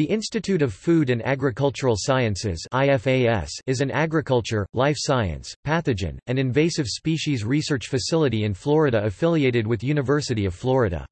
The Institute of Food and Agricultural Sciences is an agriculture, life science, pathogen, and invasive species research facility in Florida affiliated with University of Florida.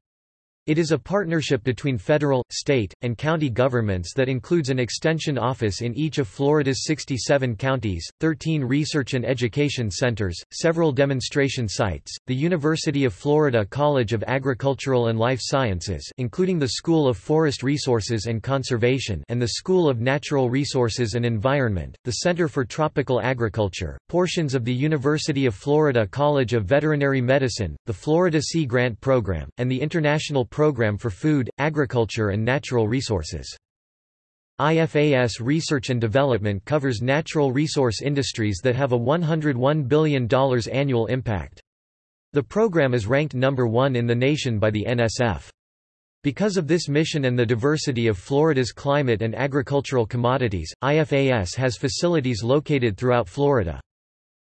It is a partnership between federal, state, and county governments that includes an extension office in each of Florida's 67 counties, 13 research and education centers, several demonstration sites, the University of Florida College of Agricultural and Life Sciences including the School of Forest Resources and Conservation and the School of Natural Resources and Environment, the Center for Tropical Agriculture, portions of the University of Florida College of Veterinary Medicine, the Florida Sea Grant Program, and the International Program for Food, Agriculture and Natural Resources. IFAS Research and Development covers natural resource industries that have a $101 billion annual impact. The program is ranked number one in the nation by the NSF. Because of this mission and the diversity of Florida's climate and agricultural commodities, IFAS has facilities located throughout Florida.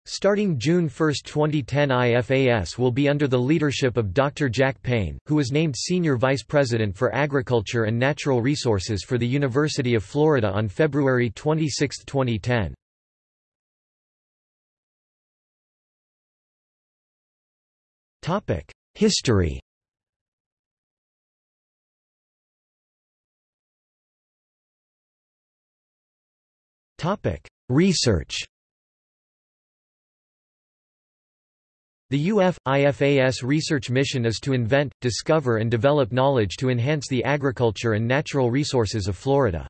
Starting June 1, 2010 IFAS will be under the leadership of Dr. Jack Payne, who was named Senior Vice President for Agriculture and Natural Resources for the University of Florida on February 26, 2010. History Research The UF-IFAS research mission is to invent, discover and develop knowledge to enhance the agriculture and natural resources of Florida.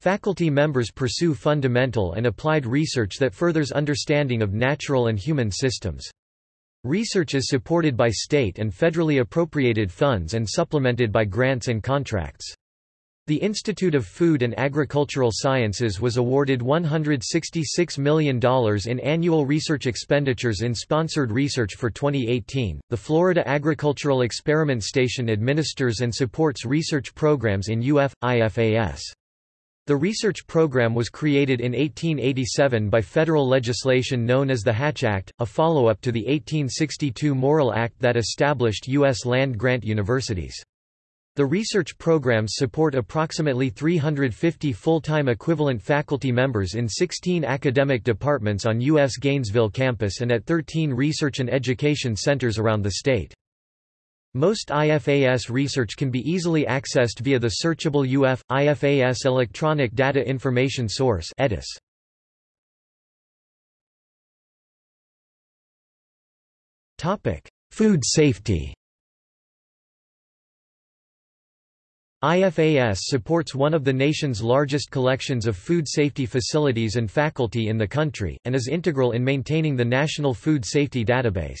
Faculty members pursue fundamental and applied research that furthers understanding of natural and human systems. Research is supported by state and federally appropriated funds and supplemented by grants and contracts. The Institute of Food and Agricultural Sciences was awarded $166 million in annual research expenditures in sponsored research for 2018. The Florida Agricultural Experiment Station administers and supports research programs in UF IFAS. The research program was created in 1887 by federal legislation known as the Hatch Act, a follow-up to the 1862 Morrill Act that established U.S. land-grant universities. The research programs support approximately 350 full-time equivalent faculty members in 16 academic departments on UF's Gainesville campus and at 13 research and education centers around the state. Most IFAS research can be easily accessed via the searchable UF IFAS Electronic Data Information Source EDIS. Topic: Food safety. IFAS supports one of the nation's largest collections of food safety facilities and faculty in the country, and is integral in maintaining the National Food Safety Database.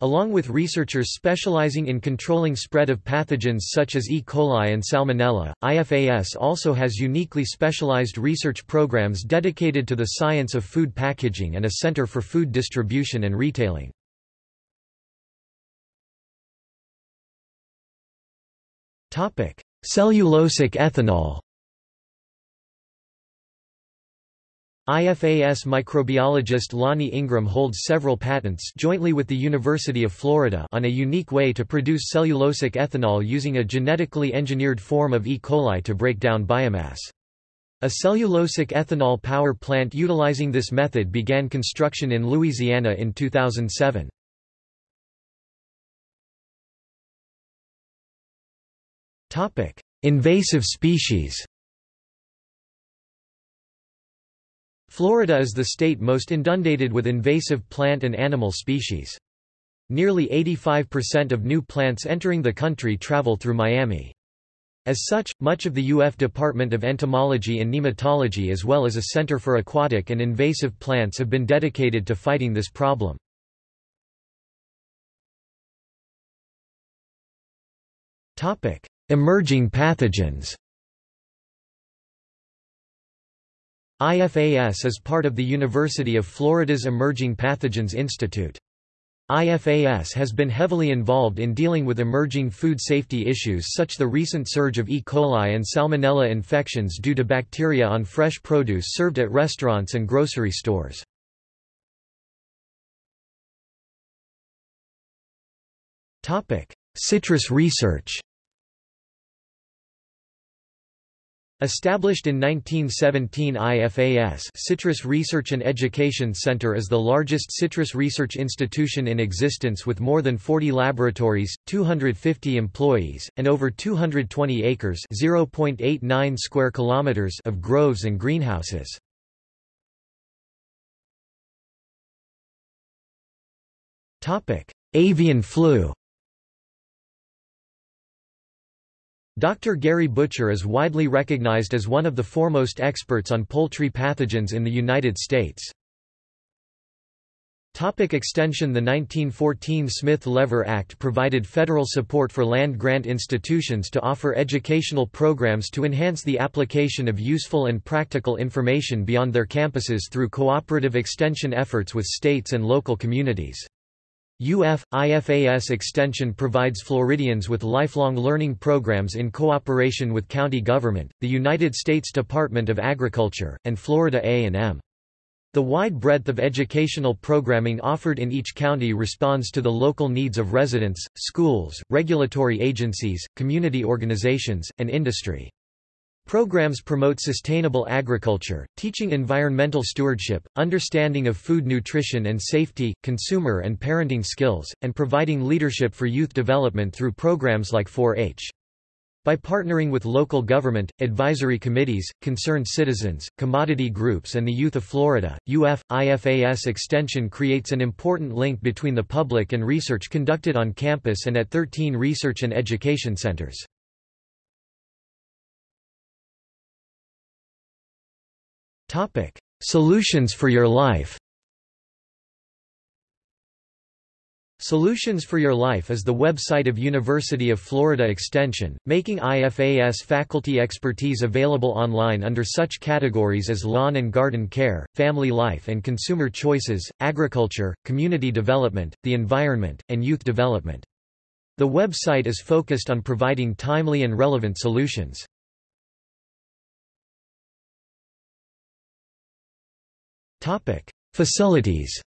Along with researchers specializing in controlling spread of pathogens such as E. coli and Salmonella, IFAS also has uniquely specialized research programs dedicated to the science of food packaging and a center for food distribution and retailing. Cellulosic ethanol. IFAS microbiologist Lonnie Ingram holds several patents jointly with the University of Florida on a unique way to produce cellulosic ethanol using a genetically engineered form of E. coli to break down biomass. A cellulosic ethanol power plant utilizing this method began construction in Louisiana in 2007. Topic: Invasive species. Florida is the state most inundated with invasive plant and animal species. Nearly 85% of new plants entering the country travel through Miami. As such, much of the UF Department of Entomology and Nematology as well as a Center for Aquatic and Invasive Plants have been dedicated to fighting this problem. Emerging pathogens IFAS is part of the University of Florida's Emerging Pathogens Institute. IFAS has been heavily involved in dealing with emerging food safety issues such the recent surge of E. coli and Salmonella infections due to bacteria on fresh produce served at restaurants and grocery stores. Citrus research Established in 1917 IFAS Citrus Research and Education Center is the largest citrus research institution in existence with more than 40 laboratories, 250 employees, and over 220 acres (0.89 square kilometers) of groves and greenhouses. Avian flu Dr. Gary Butcher is widely recognized as one of the foremost experts on poultry pathogens in the United States. Topic extension The 1914 Smith-Lever Act provided federal support for land-grant institutions to offer educational programs to enhance the application of useful and practical information beyond their campuses through cooperative extension efforts with states and local communities. UF, IFAS Extension provides Floridians with lifelong learning programs in cooperation with county government, the United States Department of Agriculture, and Florida A&M. The wide breadth of educational programming offered in each county responds to the local needs of residents, schools, regulatory agencies, community organizations, and industry. Programs promote sustainable agriculture, teaching environmental stewardship, understanding of food nutrition and safety, consumer and parenting skills, and providing leadership for youth development through programs like 4-H. By partnering with local government, advisory committees, concerned citizens, commodity groups and the youth of Florida, UF, IFAS Extension creates an important link between the public and research conducted on campus and at 13 research and education centers. Topic: Solutions for Your Life. Solutions for Your Life is the website of University of Florida Extension, making IFAS faculty expertise available online under such categories as lawn and garden care, family life and consumer choices, agriculture, community development, the environment, and youth development. The website is focused on providing timely and relevant solutions. Topic: Facilities.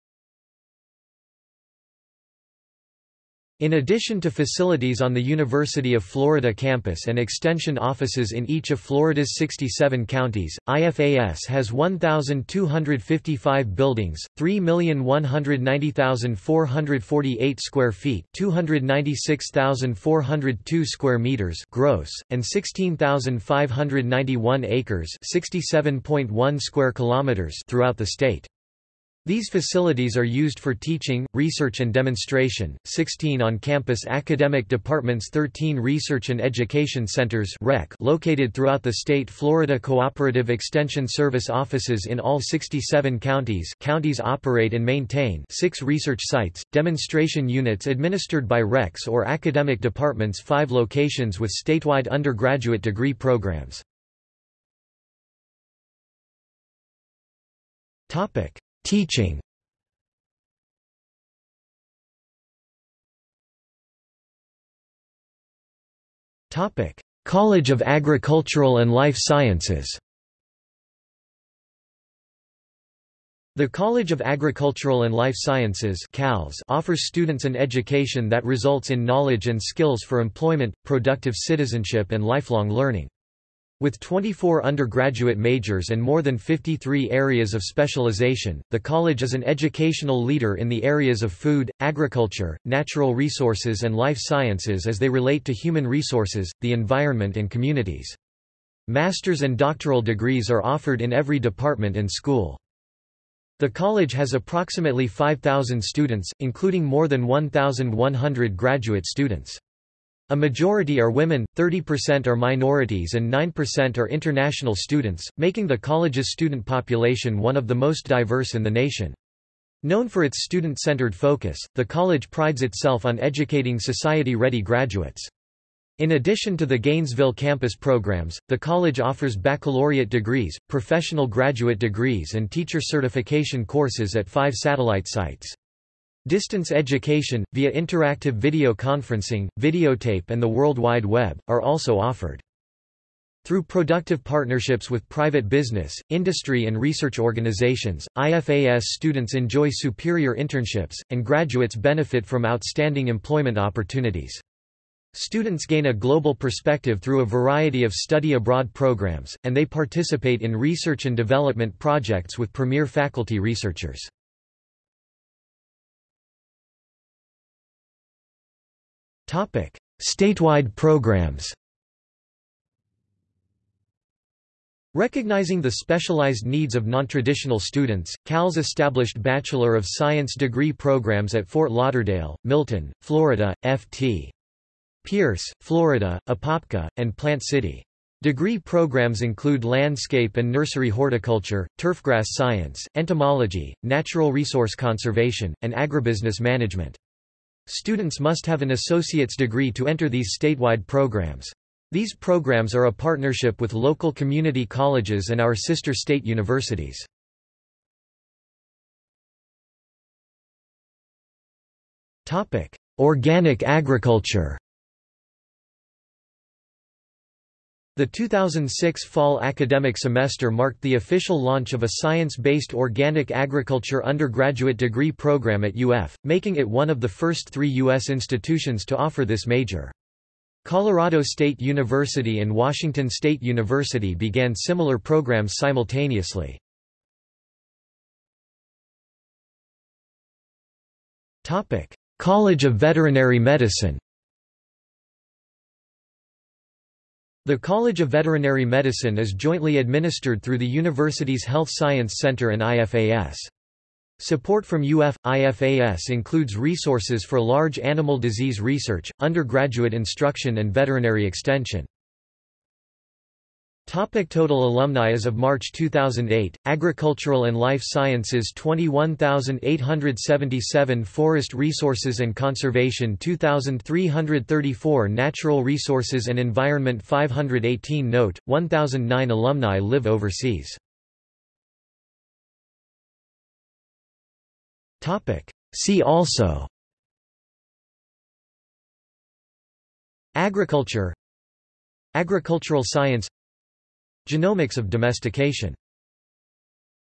In addition to facilities on the University of Florida campus and extension offices in each of Florida's 67 counties, IFAS has 1,255 buildings, 3,190,448 square feet 296,402 square meters gross, and 16,591 acres 67.1 square kilometers throughout the state. These facilities are used for teaching, research and demonstration, 16 on-campus academic departments 13 research and education centers located throughout the state Florida Cooperative Extension Service offices in all 67 counties counties operate and maintain six research sites, demonstration units administered by RECs or academic departments five locations with statewide undergraduate degree programs. Topic Teaching. College of Agricultural and Life Sciences. The College of Agricultural and Life Sciences offers students an education that results in knowledge and skills for employment, productive citizenship and lifelong learning. With 24 undergraduate majors and more than 53 areas of specialization, the college is an educational leader in the areas of food, agriculture, natural resources and life sciences as they relate to human resources, the environment and communities. Master's and doctoral degrees are offered in every department and school. The college has approximately 5,000 students, including more than 1,100 graduate students. A majority are women, 30% are minorities and 9% are international students, making the college's student population one of the most diverse in the nation. Known for its student-centered focus, the college prides itself on educating society-ready graduates. In addition to the Gainesville campus programs, the college offers baccalaureate degrees, professional graduate degrees and teacher certification courses at five satellite sites. Distance education, via interactive video conferencing, videotape and the World Wide Web, are also offered. Through productive partnerships with private business, industry and research organizations, IFAS students enjoy superior internships, and graduates benefit from outstanding employment opportunities. Students gain a global perspective through a variety of study abroad programs, and they participate in research and development projects with premier faculty researchers. Statewide programs Recognizing the specialized needs of nontraditional students, CALS established Bachelor of Science degree programs at Fort Lauderdale, Milton, Florida, F.T. Pierce, Florida, Apopka, and Plant City. Degree programs include landscape and nursery horticulture, turfgrass science, entomology, natural resource conservation, and agribusiness management. Students must have an associate's degree to enter these statewide programs. These programs are a partnership with local community colleges and our sister state universities. Organic agriculture The 2006 fall academic semester marked the official launch of a science-based organic agriculture undergraduate degree program at UF, making it one of the first three U.S. institutions to offer this major. Colorado State University and Washington State University began similar programs simultaneously. College of Veterinary Medicine The College of Veterinary Medicine is jointly administered through the university's Health Science Center and IFAS. Support from UF IFAS includes resources for large animal disease research, undergraduate instruction and veterinary extension. Topic total alumni As of March 2008, Agricultural and Life Sciences 21,877 Forest Resources and Conservation 2,334 Natural Resources and Environment 518 Note, 1,009 alumni live overseas Topic. See also Agriculture Agricultural science Genomics of domestication